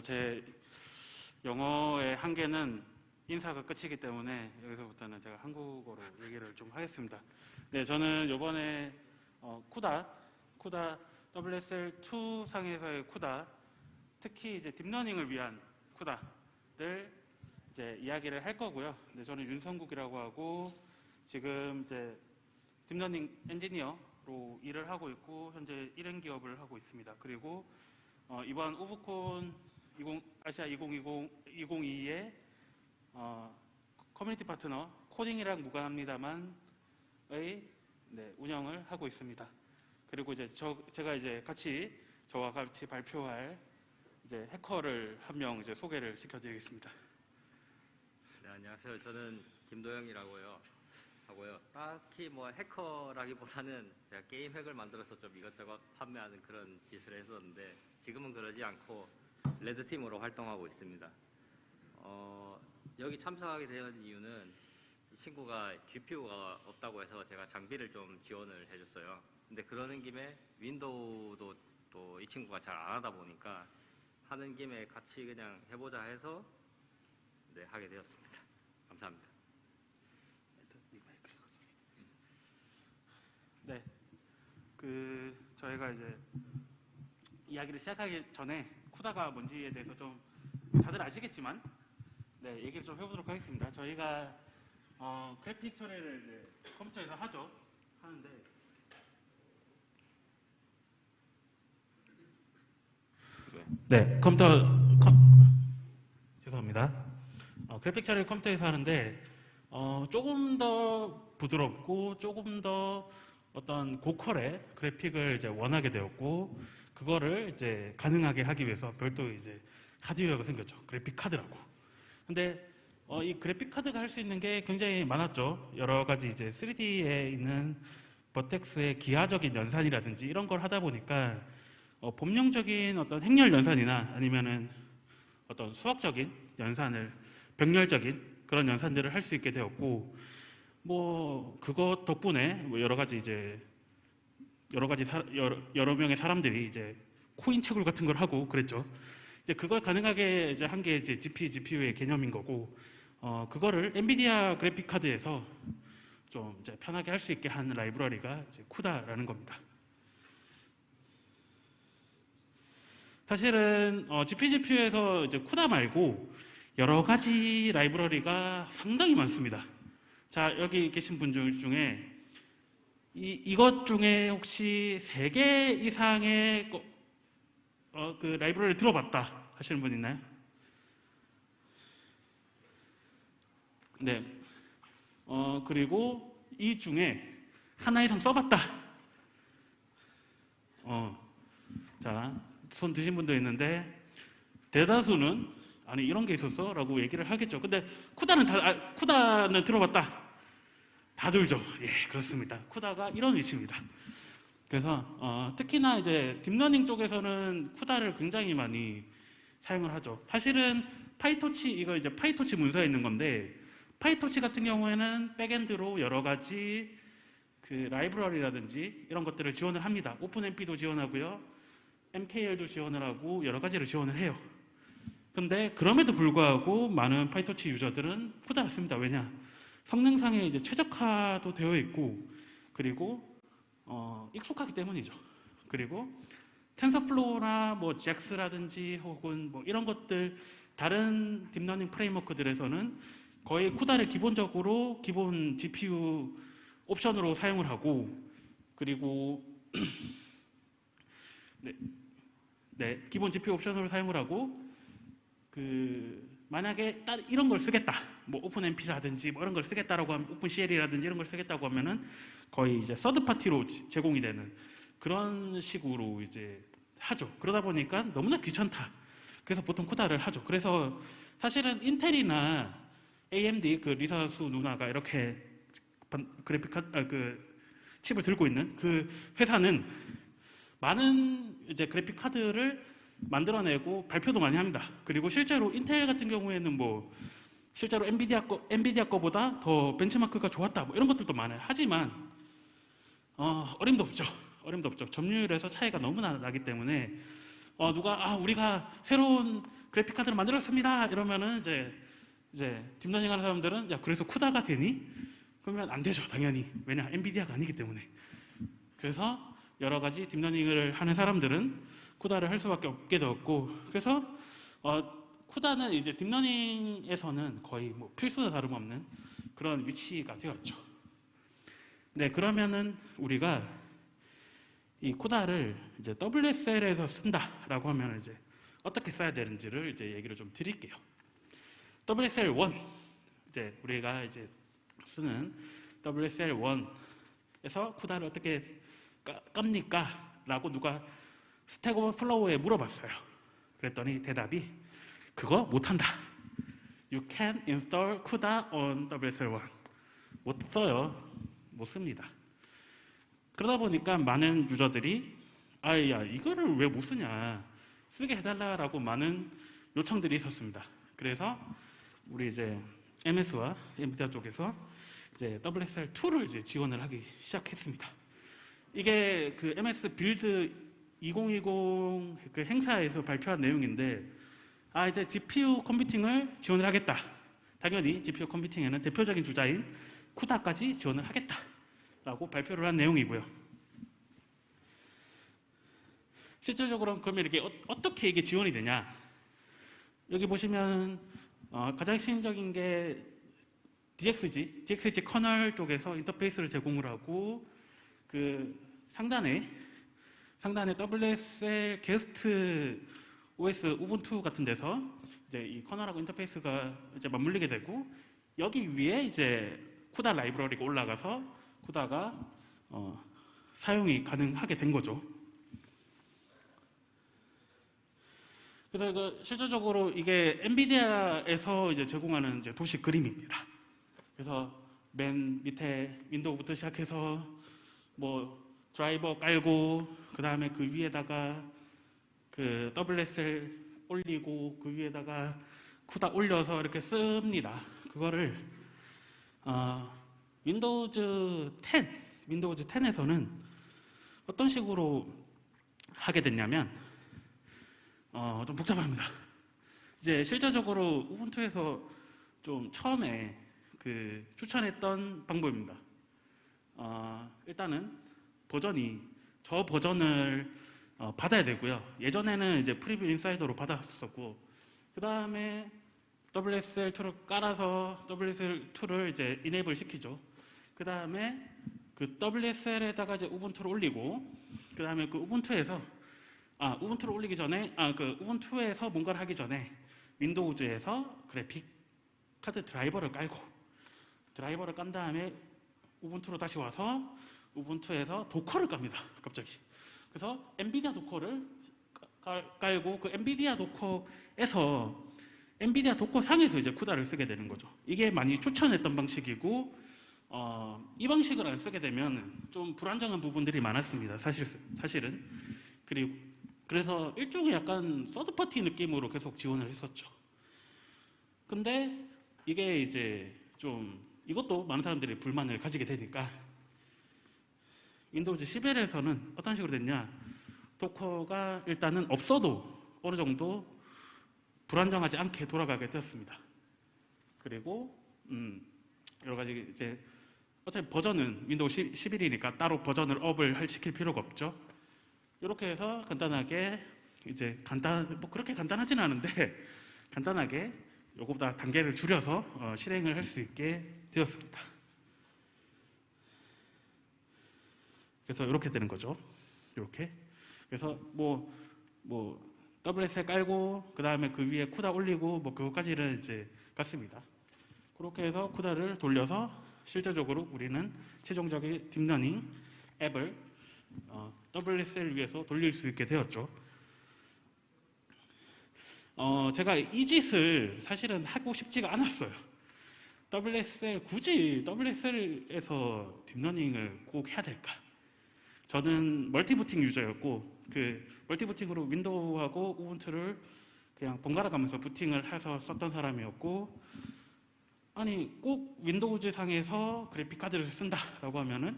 제 영어의 한계는 인사가 끝이기 때문에 여기서부터는 제가 한국어로 얘기를 좀 하겠습니다. 네, 저는 이번에 어, CUDA, CUDA WSL2 상에서의 CUDA, 특히 이제 딥러닝을 위한 CUDA를 이제 이야기를 할 거고요. 네, 저는 윤성국이라고 하고 지금 이제 딥러닝 엔지니어로 일을 하고 있고 현재 1인 기업을 하고 있습니다. 그리고 어, 이번 UbuCon 20, 아시아 2020, 2022의 어, 커뮤니티 파트너 코딩이랑 무관합니다만의 네, 운영을 하고 있습니다. 그리고 이제 저, 제가 이제 같이 저와 같이 발표할 이제 해커를 한 명 이제 소개를 시켜드리겠습니다. 네, 안녕하세요. 저는 김도영이라고요. 하고요. 딱히 뭐 해커라기보다는 제가 게임 핵을 만들어서 좀 이것저것 판매하는 그런 짓을 했었는데 지금은 그러지 않고 레드 팀으로 활동하고 있습니다. 어, 여기 참석하게 된 이유는 이 친구가 GPU가 없다고 해서 제가 장비를 좀 지원을 해줬어요. 근데 그러는 김에 윈도우도 또 이 친구가 잘 안 하다 보니까 하는 김에 같이 그냥 해보자 해서 네, 하게 되었습니다. 감사합니다. 네, 그 저희가 이제 이야기를 시작하기 전에 쿠다가 뭔지에 대해서 좀 다들 아시겠지만 네 얘기를 좀 해보도록 하겠습니다. 저희가 어, 그래픽 처리를 이제 컴퓨터에서 하죠. 하는데 네 컴퓨터 컴- 죄송합니다. 어, 그래픽 처리를 컴퓨터에서 하는데 어, 조금 더 부드럽고 조금 더 어떤 고퀄의 그래픽을 이제 원하게 되었고 그거를 이제 가능하게 하기 위해서 별도 이제 하드웨어가 생겼죠. 그래픽 카드라고. 근데 어, 이 그래픽 카드가 할 수 있는 게 굉장히 많았죠. 여러 가지 이제 3D에 있는 버텍스의 기하적인 연산이라든지 이런 걸 하다 보니까 어, 법령적인 어떤 행렬 연산이나 아니면은 어떤 수학적인 연산을 병렬적인 그런 연산들을 할 수 있게 되었고 뭐 그것 덕분에 뭐 여러 가지 이제 여러 가지 사- 여러, 여러 명의 사람들이 이제 코인 채굴 같은 걸 하고 그랬죠. 이제 그걸 가능하게 이제 한 게 이제 GP, GPU의 개념인 거고 어 그거를 엔비디아 그래픽 카드에서 좀 이제 편하게 할 수 있게 한 라이브러리가 이제 쿠다라는 겁니다. 사실은 어, GP, GPU에서 이제 쿠다 말고 여러 가지 라이브러리가 상당히 많습니다. 자 여기 계신 분 중- 중에 이, 이것 중에 혹시 세개 이상의 거- 어, 그 라이브러리를 들어봤다 하시는 분 있나요? 네. 어, 그리고 이 중에 하나 이상 써봤다. 어, 자, 손 드신 분도 있는데 대다수는 아니 이런 게 있었어? 라고 얘기를 하겠죠. 근데 CUDA는 다, 아, CUDA는 들어봤다. 다 들죠. 예, 그렇습니다. CUDA가 이런 위치입니다. 그래서 어, 특히나 이제 딥러닝 쪽에서는 CUDA를 굉장히 많이 사용을 하죠. 사실은 PyTorch 이거 이제 PyTorch 문서에 있는 건데 PyTorch 같은 경우에는 backend로 여러 가지 그 라이브러리라든지 이런 것들을 지원을 합니다. OpenMP도 지원하고요. MKL도 지원을 하고 여러 가지를 지원을 해요. 근데 그럼에도 불구하고 많은 PyTorch 유저들은 CUDA를 씁니다. 왜냐? 성능상에 이제 최적화도 되어 있고 그리고 어, 익숙하기 때문이죠. 그리고 TensorFlow나 뭐 JAX라든지 혹은 뭐 이런 것들 다른 딥러닝 프레임워크들에서는 거의 CUDA를 기본적으로 기본 GPU 옵션으로 사용을 하고 그리고 네, 네 기본 GPU 옵션으로 사용을 하고 그 만약에 따- 이런 걸 쓰겠다 뭐 OpenMP라든지 뭐 이런 걸 쓰겠다라고 하면 OpenCL이라든지 이런 걸 쓰겠다고 하면은 거의 이제 서드 파티로 지- 제공이 되는 그런 식으로 이제 하죠. 그러다 보니까 너무나 귀찮다. 그래서 보통 쿠다를 하죠. 그래서 사실은 인텔이나 AMD 그 리사수 누나가 이렇게 반- 그래픽 카, 아, 그 칩을 들고 있는 그 회사는 많은 이제 그래픽 카드를 만들어내고 발표도 많이 합니다. 그리고 실제로 인텔 같은 경우에는 뭐 실제로 엔비디아 거 엔비디아 거보다 더 벤치마크가 좋았다 뭐 이런 것들도 많아요. 하지만 어, 어림도 없죠. 어림도 없죠. 점유율에서 차이가 너무나 나기 때문에 어, 누가 아 우리가 새로운 그래픽 카드를 만들었습니다. 이러면은 이제 이제 딥러닝 하는 사람들은 야 그래서 CUDA가 되니? 그러면 안 되죠, 당연히. 왜냐 NVIDIA가 아니기 때문에. 그래서 여러 가지 딥러닝을 하는 사람들은 CUDA를 할 수밖에 없게 되었고, 그래서 어, CUDA는 이제 딥러닝에서는 거의 뭐 필수나 다름없는 그런 위치가 되었죠. 네, 그러면은 우리가 이 쿠다를 이제 WSL에서 쓴다라고 하면 이제 어떻게 써야 되는지를 이제 얘기를 좀 드릴게요. WSL 1 이제 우리가 이제 쓰는 WSL 1에서 쿠다를 어떻게 까, 깝니까? 라고 누가 스택 오버플로우에 물어봤어요. 그랬더니 대답이 그거 못한다. You can install CUDA on WSL1. 못 써요. 못 씁니다. 그러다 보니까 많은 유저들이 아야 이거를 왜 못 쓰냐 쓰게 해달라라고 많은 요청들이 있었습니다. 그래서 우리 이제 MS와 NVIDIA 쪽에서 이제 WSL2를 이제 지원을 하기 시작했습니다. 이게 그 MS Build 2020 그 행사에서 발표한 내용인데 아 이제 GPU 컴퓨팅을 지원을 하겠다. 당연히 GPU 컴퓨팅에는 대표적인 주자인 쿠다까지 지원을 하겠다라고 발표를 한 내용이고요. 실질적으로 그러면 이렇게 어, 떻게 이게 지원이 되냐? 여기 보시면 어, 가장 핵심적인 게 DXG, DXG 커널 쪽에서 인터페이스를 제공을 하고 그 상단에 상단에 WSL 게스트 OS Ubuntu 같은 데서 이제 이 커널하고 인터페이스가 이제 맞물리게 되고 여기 위에 이제 CUDA 라이브러리가 올라가서 CUDA가 어, 사용이 가능하게 된 거죠. 그래서 그 실질적으로 이게 NVIDIA에서 이제 제공하는 이제 도식 그림입니다. 그래서 맨 밑에 Windows부터 시작해서 뭐 드라이버 깔고 그 다음에 그 위에다가 그 WSL 올리고 그 위에다가 CUDA 올려서 이렇게 씁니다. 그거를 어, Windows 10, Windows 10에서는 어떤 식으로 하게 됐냐면 어, 좀 복잡합니다. 이제 실질적으로 Ubuntu에서 좀 처음에 그 추천했던 방법입니다. 어, 일단은 버전이 저 버전을 어, 받아야 되고요. 예전에는 이제 프리뷰 인사이더로 받았었고, 그 다음에 WSL2를 깔아서 WSL2를 이제 이네이블 시키죠. 그 다음에 그 WSL에다가 이제 우분투를 올리고, 그 다음에 그 우분투에서 아 우분투를 올리기 전에 아 그 우분투에서 뭔가를 하기 전에 Windows에서 그래픽 카드 드라이버를 깔고 드라이버를 깐 다음에 Ubuntu로 다시 와서 Ubuntu에서 Docker를 깝니다. 갑자기. 그래서 NVIDIA Docker를 깔- 깔고 그 NVIDIA Docker에서 NVIDIA Docker 상에서 이제 CUDA를 쓰게 되는 거죠. 이게 많이 추천했던 방식이고 어, 이 방식을 안 쓰게 되면 좀 불안정한 부분들이 많았습니다. 사실 사실은 그리고 그래서 일종의 약간 third party 느낌으로 계속 지원을 했었죠. 근데 이게 이제 좀 이것도 많은 사람들이 불만을 가지게 되니까 Windows 11에서는 어떤 식으로 됐냐 도커가 일단은 없어도 어느 정도 불안정하지 않게 돌아가게 되었습니다. 그리고 음, 여러 가지 이제 어차피 버전은 Windows 10, 11이니까 따로 버전을 up을 할- 시킬 필요가 없죠. 이렇게 해서 간단하게 이제 간단 뭐 그렇게 간단하지는 않은데 간단하게 요거보다 단계를 줄여서 어, 실행을 할 수 있게 되었습니다. 그래서 이렇게 되는 거죠. 이렇게. 그래서 뭐, 뭐, WS에 깔고, 그 다음에 그 위에 쿠다 올리고, 뭐, 그것까지는 이제 갔습니다. 그렇게 해서 쿠다를 돌려서 실제적으로 우리는 최종적인 딥러닝 앱을 어, WSL 위에서 돌릴 수 있게 되었죠. 어, 제가 이 짓을 사실은 하고 싶지가 않았어요. WSL 굳이 WSL에서 딥러닝을 꼭 해야 될까? 저는 multi-booting 유저였고 그 multi-booting으로 Windows하고 Ubuntu를 그냥 번갈아 가면서 부팅을 해서 썼던 사람이었고 아니 꼭 Windows 상에서 그래픽 카드를 쓴다라고 하면은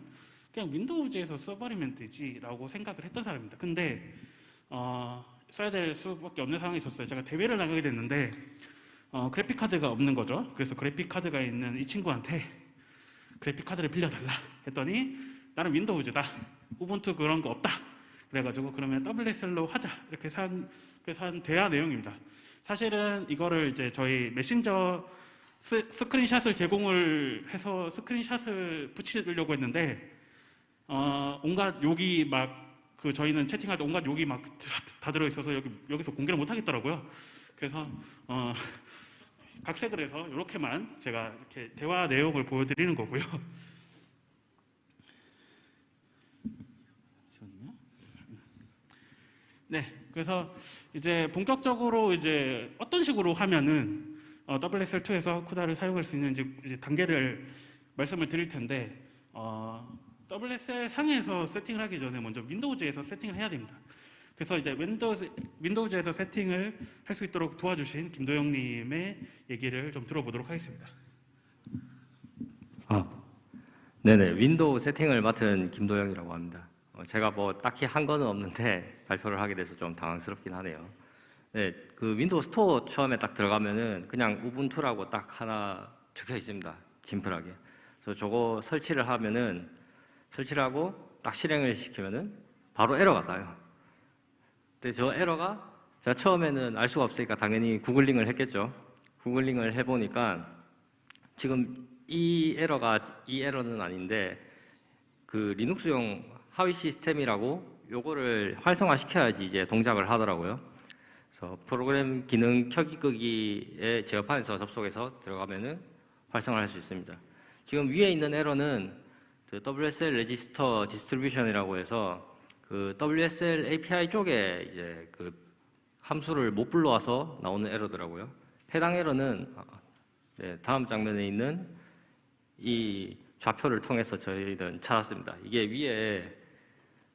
그냥 Windows에서 써버리면 되지라고 생각을 했던 사람입니다. 근데 어, 써야 될 수밖에 없는 상황이 있었어요. 제가 대회를 나가게 됐는데 어, 그래픽 카드가 없는 거죠. 그래서 그래픽 카드가 있는 이 친구한테 그래픽 카드를 빌려달라 했더니 나는 Windows다. Ubuntu 그런 거 없다. 그래가지고 그러면 WSL로 하자 이렇게 산 그래서 한 대화 내용입니다. 사실은 이거를 이제 저희 메신저 스, 스크린샷을 제공을 해서 스크린샷을 붙이려고 했는데 어, 온갖 욕이 막 그 저희는 채팅할 때 온갖 욕이 막 다 들어 있어서 여기 여기서 공개를 못 하겠더라고요. 그래서 어, 각색을 해서 이렇게만 제가 이렇게 대화 내용을 보여드리는 거고요. 네, 그래서 이제 본격적으로 이제 어떤 식으로 하면은 어, WSL2에서 CUDA를 사용할 수 있는지 이제 단계를 말씀을 드릴 텐데 어, WSL 상에서 세팅을 하기 전에 먼저 Windows에서 세팅을 해야 됩니다. 그래서 이제 Windows, Windows에서 세팅을 할 수 있도록 도와주신 김도영님의 얘기를 좀 들어보도록 하겠습니다. 아, 네네. Windows 세팅을 맡은 김도영이라고 합니다. 어, 제가 뭐 딱히 한 거는 없는데 발표를 하게 돼서 좀 당황스럽긴 하네요. 네, 그 Windows Store 처음에 딱 들어가면은 그냥 Ubuntu라고 딱 하나 적혀 있습니다. 심플하게. 그래서 저거 설치를 하면은 설치를 하고 딱 실행을 시키면은 바로 에러가 나요. 근데 저 에러가 제가 처음에는 알 수가 없으니까 당연히 구글링을 했겠죠. 구글링을 해보니까 지금 이 에러가 이 에러는 아닌데 그 Linux용 하위 시스템이라고 요거를 활성화 시켜야지 이제 동작을 하더라고요. 그래서 프로그램 기능 켜기 끄기에 제어판에서 접속해서 들어가면은 활성화할 수 있습니다. 지금 위에 있는 에러는 그 WSL register distribution이라고 해서 그 WSL API 쪽에 이제 그 함수를 못 불러와서 나오는 에러더라고요. 해당 에러는 아, 네, 다음 장면에 있는 이 좌표를 통해서 저희는 찾았습니다. 이게 위에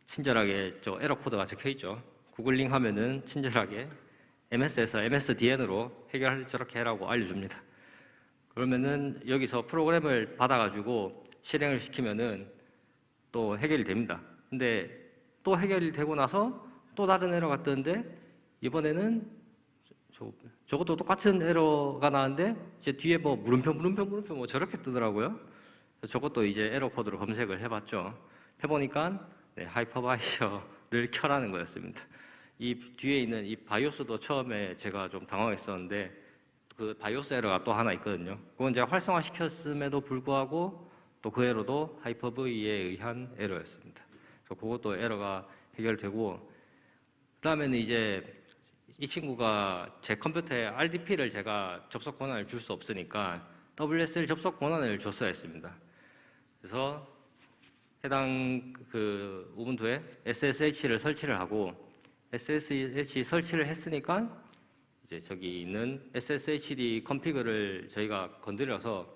친절하게 저 에러 코드가 적혀 있죠. 구글링 하면은 친절하게 MS에서 MSDN으로 해결 저렇게 해라고 알려줍니다. 그러면은 여기서 프로그램을 받아가지고 실행을 시키면은 또 해결이 됩니다. 근데 또 해결이 되고 나서 또 다른 에러가 뜨는데 이번에는 저, 저것도 똑같은 에러가 나는데 이제 뒤에 뭐 물음표 물음표 물음표 뭐 저렇게 뜨더라고요. 저것도 이제 에러 코드로 검색을 해봤죠. 해보니까 네, hypervisor를 켜라는 거였습니다. 이 뒤에 있는 이 BIOS도 처음에 제가 좀 당황했었는데 그 BIOS 에러가 또 하나 있거든요. 그건 제가 활성화 시켰음에도 불구하고 또 그 에러도 하이퍼V에 의한 에러였습니다. 그래서 그것도 에러가 해결되고 그다음에는 이제 이 친구가 제 컴퓨터에 RDP를 제가 접속 권한을 줄 수 없으니까 WSL 접속 권한을 줬어야 했습니다. 그래서 해당 그 우분투에 SSH를 설치를 하고 SSH 설치를 했으니까 이제 저기 있는 SSHD 컨피그를 저희가 건드려서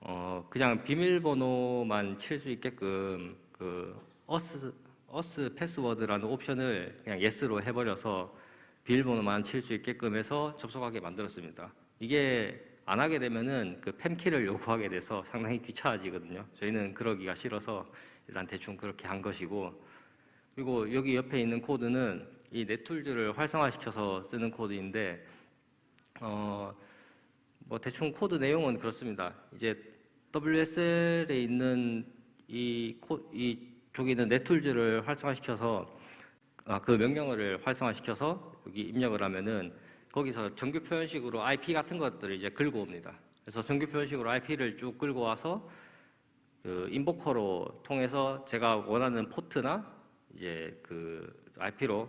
어 그냥 비밀번호만 칠 수 있게끔 그 auth auth password라는 옵션을 그냥 yes로 해버려서 비밀번호만 칠 수 있게끔 해서 접속하게 만들었습니다. 이게 안 하게 되면은 그 PEM key를 요구하게 돼서 상당히 귀찮아지거든요. 저희는 그러기가 싫어서 일단 대충 그렇게 한 것이고 그리고 여기 옆에 있는 코드는 이 net-tools를 활성화시켜서 쓰는 코드인데 어 뭐 대충 코드 내용은 그렇습니다. 이제 WSL에 있는 이, 코, 이 쪽에 있는 net-tools를 활성화시켜서 아, 그 명령어를 활성화시켜서 여기 입력을 하면은 거기서 정규 표현식으로 IP 같은 것들을 이제 긁어 옵니다. 그래서 정규 표현식으로 IP를 쭉 끌고 와서 그 invoke로 통해서 제가 원하는 포트나 이제 그 IP로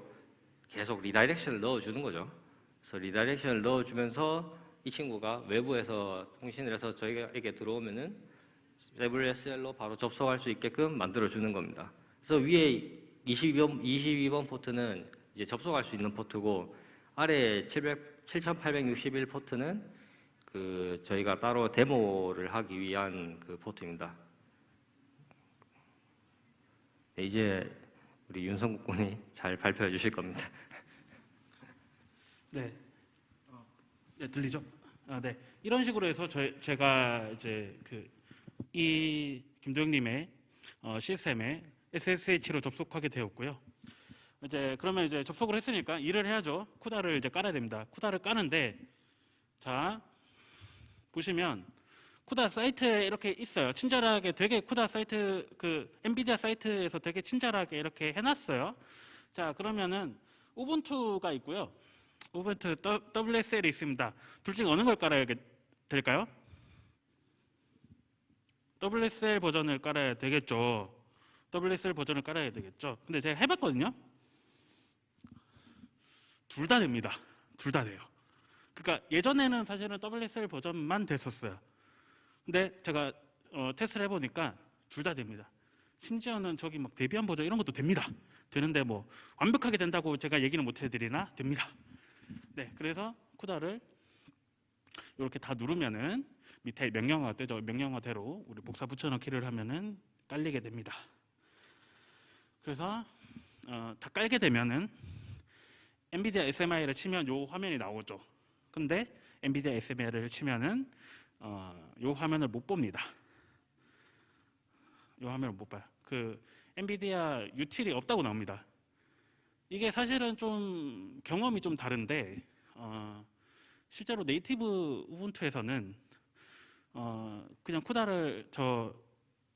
계속 redirection을 넣어주는 거죠. 그래서 redirection을 넣어주면서 이 친구가 외부에서 통신을 해서 저희에게 들어오면은 WSL로 바로 접속할 수 있게끔 만들어주는 겁니다. 그래서 위에 22번, 22번 포트는 이제 접속할 수 있는 포트고 아래 700, 7861 포트는 그 저희가 따로 데모를 하기 위한 그 포트입니다. 네, 이제 우리 윤성국 군이 잘 발표해 주실 겁니다. 네. 어, 네, 들리죠? 아, 네. 이런 식으로 해서 저, 제가 이제 그 이 김도영님의 어, 시스템에 SSH로 접속하게 되었고요. 이제 그러면 이제 접속을 했으니까 일을 해야죠. 쿠다를 이제 깔아야 됩니다. 쿠다를 까는데 자 보시면 쿠다 사이트에 이렇게 있어요. 친절하게 되게 쿠다 사이트 그 엔비디아 사이트에서 되게 친절하게 이렇게 해놨어요. 자 그러면은 우분투가 있고요. 우분투 WSL이 있습니다. 둘 중에 어느 걸 깔아야 될까요? WSL 버전을 깔아야 되겠죠. WSL 버전을 깔아야 되겠죠. 근데 제가 해봤거든요. 둘 다 됩니다. 둘 다 돼요. 그러니까 예전에는 사실은 WSL 버전만 됐었어요. 근데 제가 어, 테스트를 해보니까 둘 다 됩니다. 심지어는 저기 막 데비안 버전 이런 것도 됩니다. 되는데 뭐 완벽하게 된다고 제가 얘기는 못 해드리나 됩니다. 네, 그래서 쿠다를 이렇게 다 누르면은 밑에 명령어가 뜨죠. 명령어대로 우리 복사 붙여넣기를 하면은 깔리게 됩니다. 그래서 어, 다 깔게 되면은 엔비디아 SMI를 치면 요 화면이 나오죠. 근데 엔비디아 SMI를 치면은 어, 요 화면을 못 봅니다. 요 화면을 못 봐요. 그 엔비디아 유틸이 없다고 나옵니다. 이게 사실은 좀 경험이 좀 다른데 어, 실제로 네이티브 우분투에서는 어, 그냥 쿠다를 저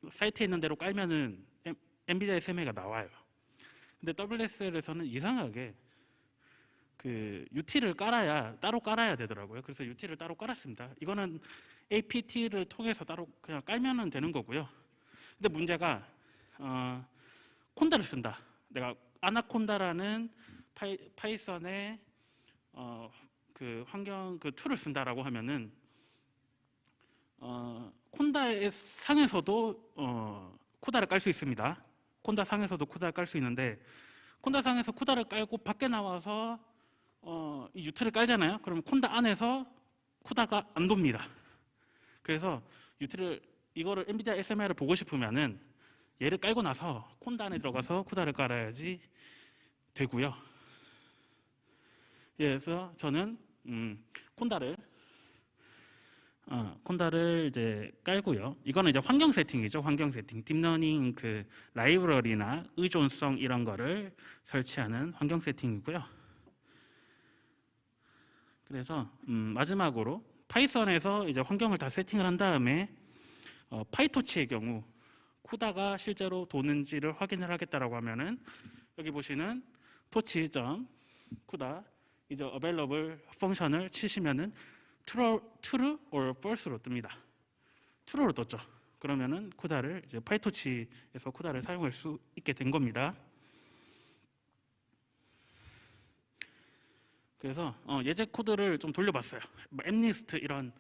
사이트에 있는 대로 깔면은 엠- NVIDIA SMI가 나와요. 근데 WSL에서는 이상하게 그 util을 깔아야 따로 깔아야 되더라고요. 그래서 util을 따로 깔았습니다. 이거는 APT를 통해서 따로 그냥 깔면은 되는 거고요. 근데 문제가 어, conda를 쓴다. 내가 Anaconda라는 파이, Python의 어, 그 환경 그 툴을 쓴다라고 하면은 어, 콘다의 상에서도 어, 쿠다를 깔 수 있습니다. 콘다 상에서도 쿠다를 깔 수 있는데 콘다 상에서 쿠다를 깔고 밖에 나와서 어, 이 유트를 깔잖아요. 그러면 콘다 안에서 쿠다가 안 돕니다. 그래서 유트를 이거를 엔비디아 SMI를 보고 싶으면은 얘를 깔고 나서 콘다 안에 들어가서 쿠다를 깔아야지 되고요. 예, 그래서 저는 음, conda를 어, conda를 이제 깔고요. 이거는 이제 환경 세팅이죠. 환경 세팅. 딥러닝 그 라이브러리나 의존성 이런 거를 설치하는 환경 세팅이고요. 그래서 음, 마지막으로 Python에서 이제 환경을 다 세팅을 한 다음에 어, PyTorch의 경우 CUDA가 실제로 도는지를 확인을 하겠다라고 하면은 여기 보시는 토치.쿠다 이제 available 펑션을 치시면은 true, true or false로 뜹니다. true로 떴죠. 그러면은 쿠다를 이제 파이토치에서 쿠다를 사용할 수 있게 된 겁니다. 그래서 어, 예제 코드를 좀 돌려봤어요. 뭐 앱리스트 이런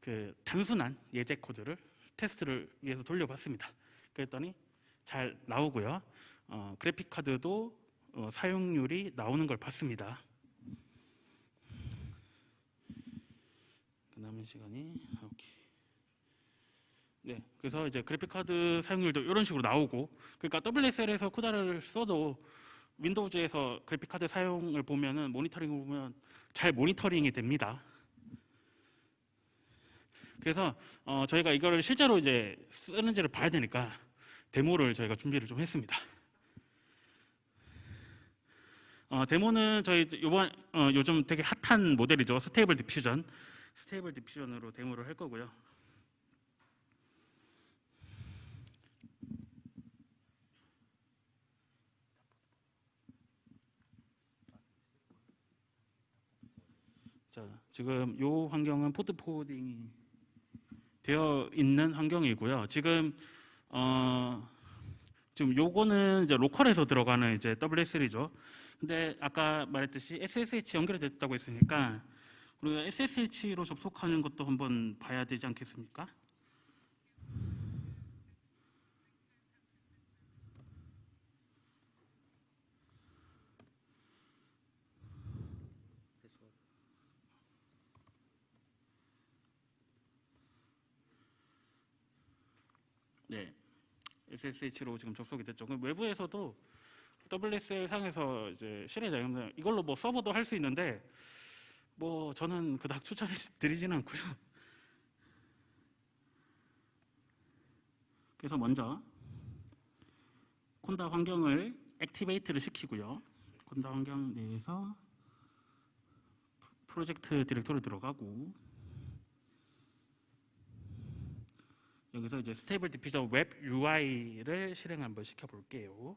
그 단순한 예제 코드를 테스트를 위해서 돌려봤습니다. 그랬더니 잘 나오고요. 어, 그래픽 카드도 어, 사용률이 나오는 걸 봤습니다. 그 남은 시간이 오케이. 네, 그래서 이제 그래픽 카드 사용률도 이런 식으로 나오고, 그러니까 WSL에서 쿠다를 써도 윈도우즈에서 그래픽 카드 사용을 보면은 모니터링을 보면 잘 모니터링이 됩니다. 그래서 어, 저희가 이거를 실제로 이제 쓰는지를 봐야 되니까 데모를 저희가 준비를 좀 했습니다. 어, 데모는 저희 요번 어, 요즘 되게 핫한 모델이죠. Stable Diffusion. Stable Diffusion으로 데모를 할 거고요. 자, 지금 요 환경은 port forwarding이 되어 있는 환경이고요. 지금 어 지금 요거는 이제 로컬에서 들어가는 이제 WSL이죠. 근데 아까 말했듯이 SSH 연결이 됐다고 했으니까 우리가 SSH로 접속하는 것도 한번 봐야 되지 않겠습니까? 네. SSH로 지금 접속이 됐죠. 그럼 외부에서도 WSL 상에서 이제 실행되는 이걸로 뭐 서버도 할 수 있는데 뭐 저는 그닥 추천해 드리지는 않고요. 그래서 먼저 conda 환경을 activate를 시키고요. conda 환경 내에서 프- 프로젝트 디렉토리 들어가고 여기서 이제 스테이블 디퓨저 웹 UI를 실행 한번 시켜 볼게요.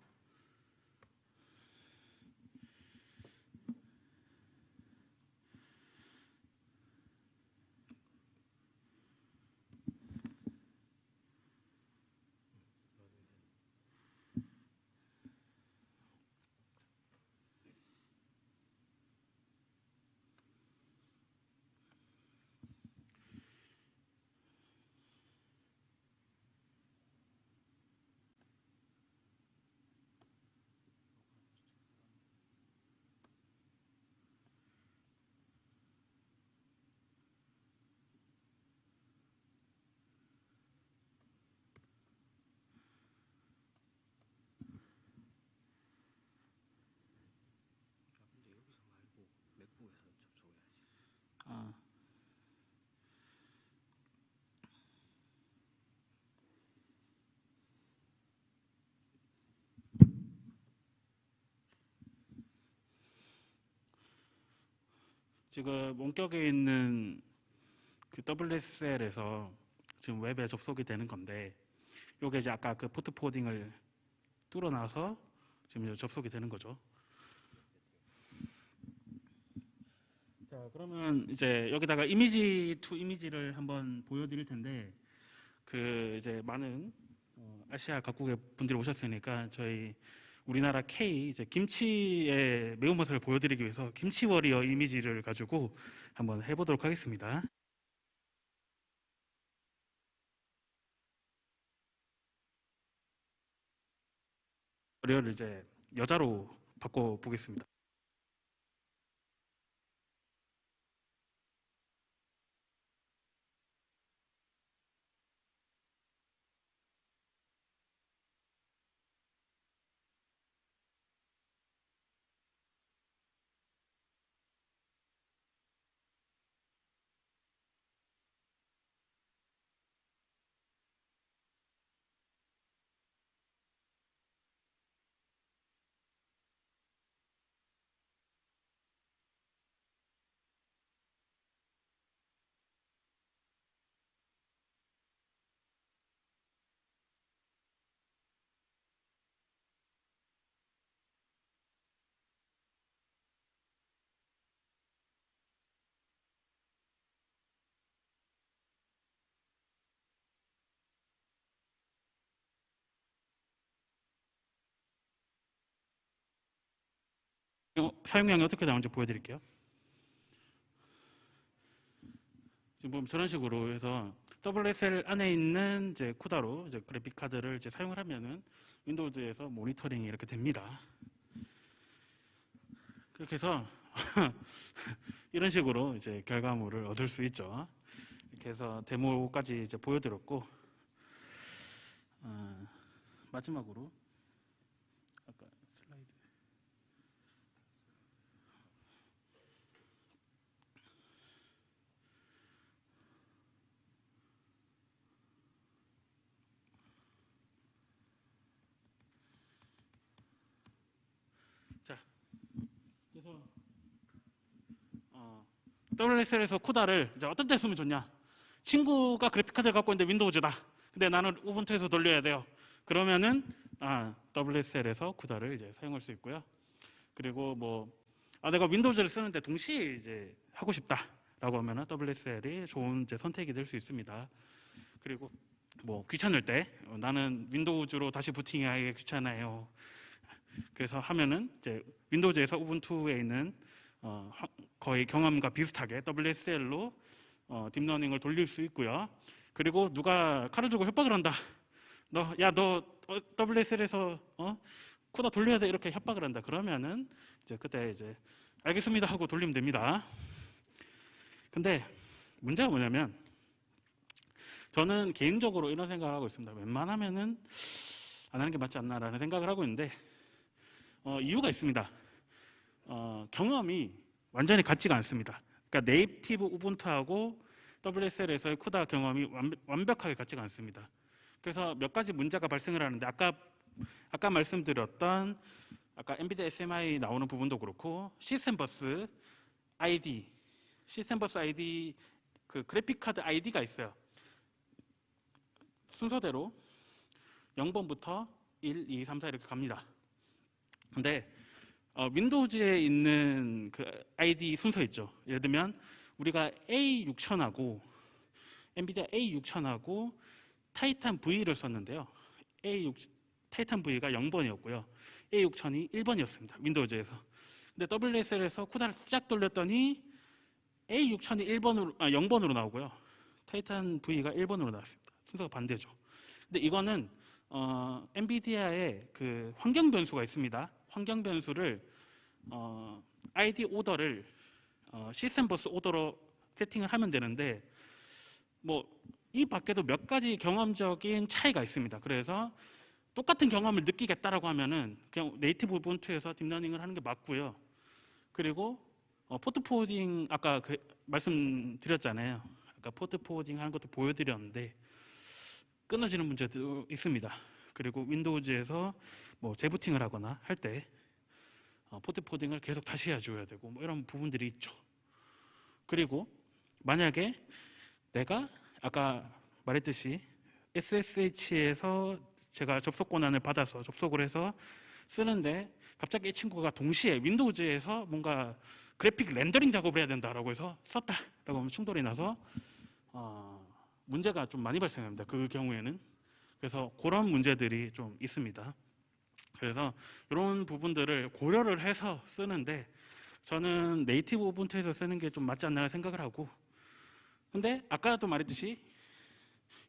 지금 원격에 있는 그 WSL에서 지금 웹에 접속이 되는 건데 요게 이제 아까 그 port forwarding을 뚫어놔서 지금 접속이 되는 거죠. 자 그러면 이제 여기다가 image to image를 한번 보여드릴 텐데 그 이제 많은 어, 아시아 각국의 분들이 오셨으니까 저희 우리나라 K 이제 김치의 매운맛을 보여드리기 위해서 김치 Warrior 이미지를 가지고 한번 해보도록 하겠습니다. 워리어를 이제 여자로 바꿔 보겠습니다. 사용량이 어떻게 나오는지 보여드릴게요. 지금 보면 저런 식으로 해서 WSL 안에 있는 이제 쿠다로 이제 그래픽 카드를 이제 사용을 하면은 윈도우즈에서 모니터링이 이렇게 됩니다. 그렇게 해서 이런 식으로 이제 결과물을 얻을 수 있죠. 이렇게 해서 데모까지 이제 보여드렸고 어, 마지막으로 아까 슬라이드 자, 그래서 어, WSL에서 쿠다를 이제 어떤 때 쓰면 좋냐? 친구가 그래픽 카드를 갖고 있는데 Windows다. 근데 나는 Ubuntu에서 돌려야 돼요. 그러면은 아, WSL에서 CUDA를 이제 사용할 수 있고요. 그리고 뭐 아, 내가 Windows를 쓰는데 동시에 이제 하고 싶다라고 하면은 WSL이 좋은 이제 선택이 될 수 있습니다. 그리고 뭐 귀찮을 때 어, 나는 Windows로 다시 부팅하기 귀찮아요. 그래서 하면은 이제 Windows에서 Ubuntu에 있는 어, 하- 거의 경험과 비슷하게 WSL로 어, 딥러닝을 돌릴 수 있고요. 그리고 누가 칼을 들고 협박을 한다. 너, 야, 너 어, WSL에서 어? CUDA 돌려야 돼 이렇게 협박을 한다. 그러면은 이제 그때 이제 알겠습니다 하고 돌리면 됩니다. 근데 문제가 뭐냐면 저는 개인적으로 이런 생각을 하고 있습니다. 웬만하면은 안 하는 게 맞지 않나라는 생각을 하고 있는데 어, 이유가 있습니다. 어, 경험이 완전히 같지가 않습니다. 그러니까 native Ubuntu하고 WSL에서의 CUDA 경험이 완, 완벽하게 같지가 않습니다. 그래서 몇 가지 문제가 발생을 하는데 아까 아까 말씀드렸던 아까 NVIDIA SMI 나오는 부분도 그렇고 시스템 버스 ID, 시스템 버스 ID 그 그래픽 카드 ID가 있어요. 순서대로 0번부터 1, 2, 3, 4 이렇게 갑니다. 근데 어, 윈도우즈에 있는 그 ID 순서 있죠. 예를 들면 우리가 A6000하고 엔비디아 A6000하고 타이탄 V를 썼는데요. A6 타이탄 V가 0번이었고요. A6000이 1번이었습니다. 윈도우즈에서. 근데 WSL에서 쿠다를 쫙 돌렸더니 A6000이 1번으로 아 0번으로 나오고요. Titan V가 1번으로 나왔습니다. 순서가 반대죠. 근데 이거는 어, NVIDIA의 그 환경 변수가 있습니다. 환경 변수를 어, ID order를 어, 시스템 버스 order로 세팅을 하면 되는데 뭐 이 밖에도 몇 가지 경험적인 차이가 있습니다. 그래서 똑같은 경험을 느끼겠다라고 하면은 그냥 native Ubuntu에서 딥러닝을 하는 게 맞고요. 그리고 어, port forwarding 아까 그 말씀드렸잖아요. 아까 port forwarding 하는 것도 보여드렸는데 끊어지는 문제도 있습니다. 그리고 Windows에서 뭐 재부팅을 하거나 할때 어, port forwarding을 계속 다시 해줘야 되고 뭐 이런 부분들이 있죠. 그리고 만약에 내가 아까 말했듯이 SSH에서 제가 접속 권한을 받아서 접속을 해서 쓰는데 갑자기 이 친구가 동시에 윈도우즈에서 뭔가 그래픽 렌더링 작업을 해야 된다라고 해서 썼다라고 하면 충돌이 나서 어, 문제가 좀 많이 발생합니다. 그 경우에는 그래서 그런 문제들이 좀 있습니다. 그래서 이런 부분들을 고려를 해서 쓰는데 저는 네이티브 오븐트에서 쓰는 게 좀 맞지 않나 생각을 하고 근데 아까도 말했듯이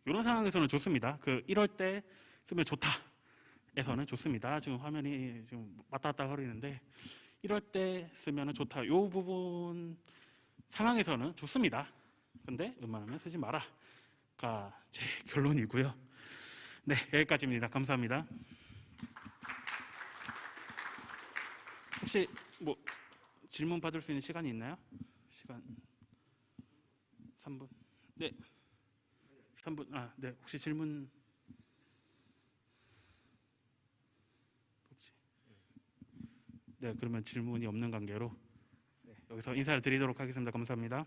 이런 상황에서는 좋습니다. 그 이럴 때 쓰면 좋다. 에서는 좋습니다. 지금 화면이 지금 왔다 갔다 거리는데 이럴 때 쓰면 좋다. 이 부분 상황에서는 좋습니다. 근데 웬만하면 쓰지 마라가 제 결론이고요. 네 여기까지입니다. 감사합니다. 혹시 뭐 질문 받을 수 있는 시간이 있나요? 시간 3분. 네. 3분. 아, 네. 혹시 질문 없지. 네, 그러면 질문이 없는 관계로 네, 여기서 인사를 드리도록 하겠습니다. 감사합니다.